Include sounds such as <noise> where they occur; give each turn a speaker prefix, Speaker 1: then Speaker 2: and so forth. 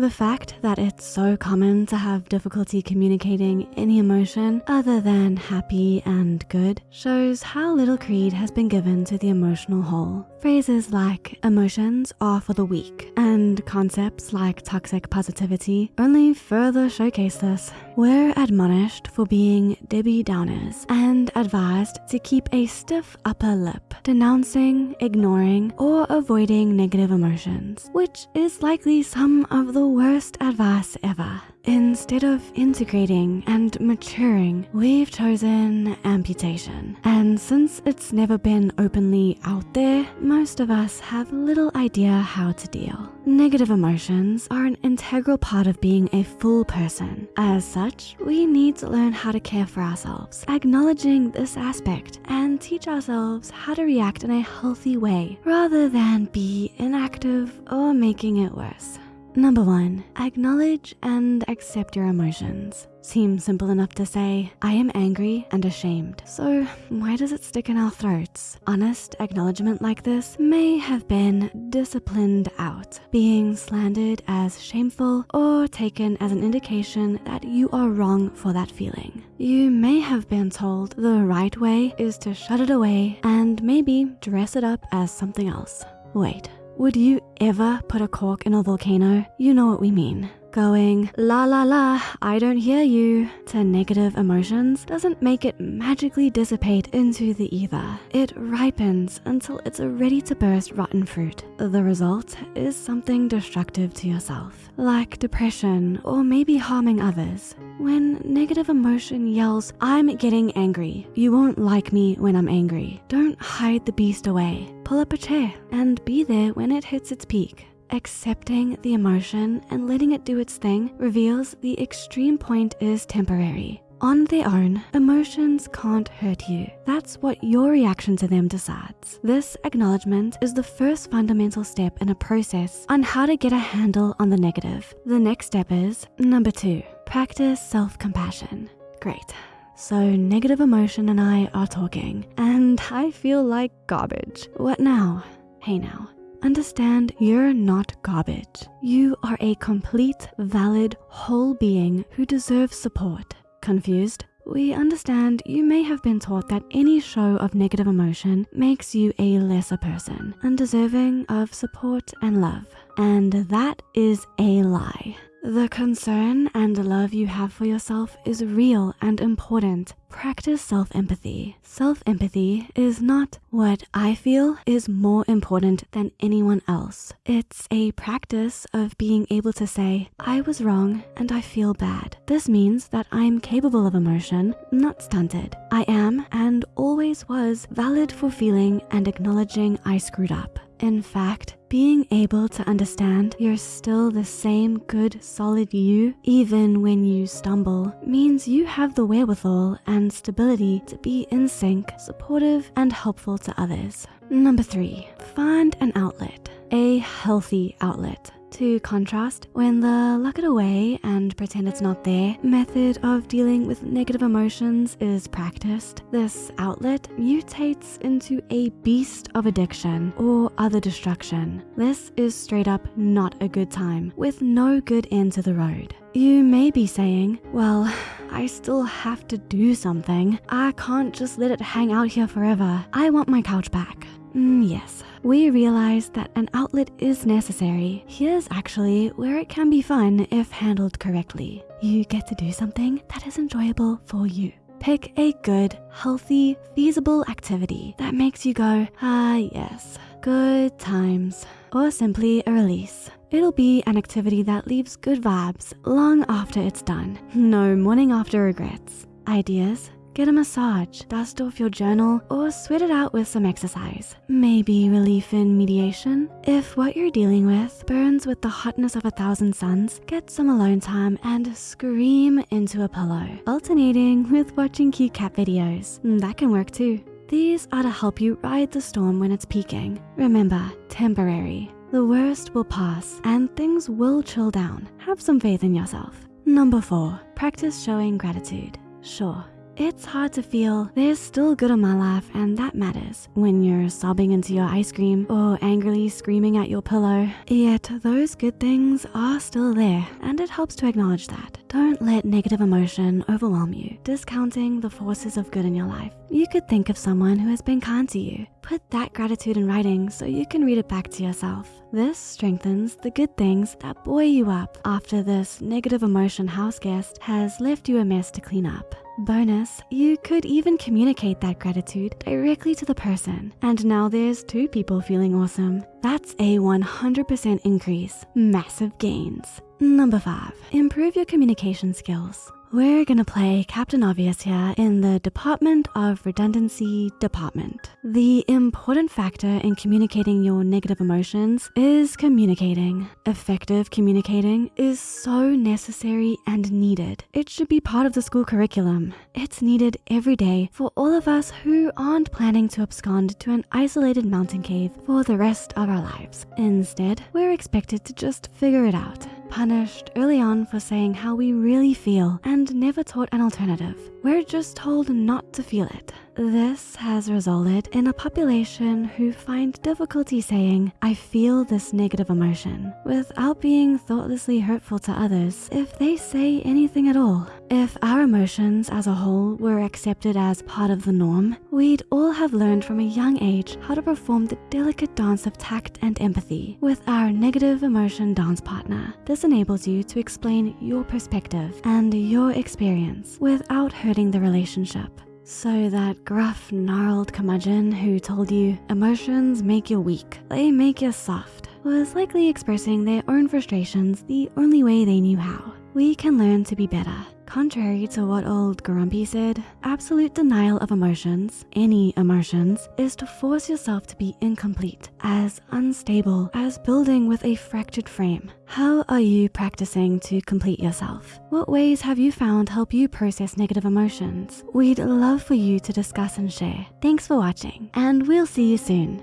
Speaker 1: The fact that it's so common to have difficulty communicating any emotion other than happy and good shows how little creed has been given to the emotional whole. Phrases like emotions are for the weak and concepts like toxic positivity only further showcase this. We're admonished for being Debbie Downers and advised to keep a stiff upper lip, denouncing, ignoring, or avoiding negative emotions, which is likely some of the worst advice ever. Instead of integrating and maturing, we've chosen amputation. And since it's never been openly out there, most of us have little idea how to deal. Negative emotions are an integral part of being a full person. As such, we need to learn how to care for ourselves, acknowledging this aspect and teach ourselves how to react in a healthy way rather than be inactive or making it worse. Number one, acknowledge and accept your emotions. Seems simple enough to say, I am angry and ashamed. So why does it stick in our throats? Honest acknowledgement like this may have been disciplined out, being slandered as shameful or taken as an indication that you are wrong for that feeling. You may have been told the right way is to shut it away and maybe dress it up as something else. Wait, would you ever put a cork in a volcano? You know what we mean. Going la la la, I don't hear you to negative emotions doesn't make it magically dissipate into the ether. It ripens until it's a ready to burst rotten fruit. The result is something destructive to yourself, like depression or maybe harming others. When negative emotion yells, I'm getting angry, you won't like me when I'm angry. Don't hide the beast away. Pull up a chair and be there when it hits its peak. Accepting the emotion and letting it do its thing reveals the extreme point is temporary. On their own, emotions can't hurt you. That's what your reaction to them decides. This acknowledgement is the first fundamental step in a process on how to get a handle on the negative. The next step is number two, practice self-compassion. Great. So negative emotion and I are talking and I feel like garbage. What now? Hey now. Understand you're not garbage. You are a complete, valid, whole being who deserves support. Confused? We understand you may have been taught that any show of negative emotion makes you a lesser person, undeserving of support and love. And that is a lie. The concern and love you have for yourself is real and important. Practice self-empathy. Self-empathy is not what I feel is more important than anyone else. It's a practice of being able to say, I was wrong and I feel bad. This means that I'm capable of emotion, not stunted. I am and always was valid for feeling and acknowledging I screwed up. In fact, being able to understand you're still the same good, solid you, even when you stumble, means you have the wherewithal and stability to be in sync, supportive, and helpful to others. Number three, find an outlet, a healthy outlet. To contrast, when the lock it away and pretend it's not there method of dealing with negative emotions is practiced, this outlet mutates into a beast of addiction or other destruction. This is straight up not a good time with no good end to the road. You may be saying, well, I still have to do something. I can't just let it hang out here forever. I want my couch back. Mm, yes, we realize that an outlet is necessary. Here's actually where it can be fun if handled correctly. You get to do something that is enjoyable for you. Pick a good, healthy, feasible activity that makes you go, ah yes, good times, or simply a release. It'll be an activity that leaves good vibes long after it's done. <laughs> No morning after regrets. Ideas? Get a massage, dust off your journal, or sweat it out with some exercise. Maybe relief in mediation. If what you're dealing with burns with the hotness of a thousand suns, get some alone time and scream into a pillow, alternating with watching cute cat videos. Mm, that can work too. These are to help you ride the storm when it's peaking. Remember, temporary. The worst will pass and things will chill down. Have some faith in yourself. Number four, practice showing gratitude. Sure, it's hard to feel there's still good in my life and that matters when you're sobbing into your ice cream or angrily screaming at your pillow. Yet those good things are still there and it helps to acknowledge that. Don't let negative emotion overwhelm you, discounting the forces of good in your life. You could think of someone who has been kind to you. Put that gratitude in writing so you can read it back to yourself. This strengthens the good things that buoy you up after this negative emotion house guest has left you a mess to clean up. Bonus, you could even communicate that gratitude directly to the person. And now there's two people feeling awesome. That's a 100% increase, massive gains. Number five, improve your communication skills. We're gonna play Captain Obvious here in the Department of Redundancy Department. The important factor in communicating your negative emotions is communicating. Effective communicating is so necessary and needed. It should be part of the school curriculum. It's needed every day for all of us who aren't planning to abscond to an isolated mountain cave for the rest of our lives. Instead, we're expected to just figure it out punished early on for saying how we really feel and never taught an alternative. We're just told not to feel it. This has resulted in a population who find difficulty saying, I feel this negative emotion, without being thoughtlessly hurtful to others if they say anything at all. If our emotions as a whole were accepted as part of the norm, we'd all have learned from a young age how to perform the delicate dance of tact and empathy with our negative emotion dance partner. This enables you to explain your perspective and your experience without hurting the relationship. So that gruff, gnarled curmudgeon who told you emotions make you weak, they make you soft, was likely expressing their own frustrations the only way they knew how. We can learn to be better Contrary to what old Grumpy said, absolute denial of emotions, any emotions, is to force yourself to be incomplete, as unstable as building with a fractured frame. How are you practicing to complete yourself? What ways have you found help you process negative emotions? We'd love for you to discuss and share. Thanks for watching, and we'll see you soon.